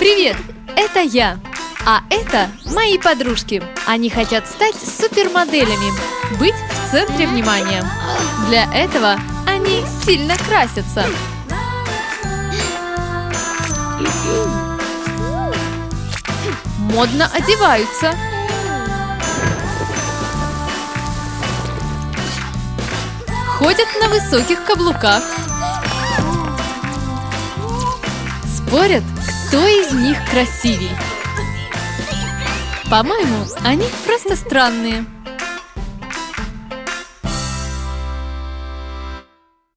Привет! Это я. А это мои подружки. Они хотят стать супермоделями, быть в центре внимания. Для этого они сильно красятся. Модно одеваются. Ходят на высоких каблуках. Спорят, кто из них красивей. По-моему, они просто странные.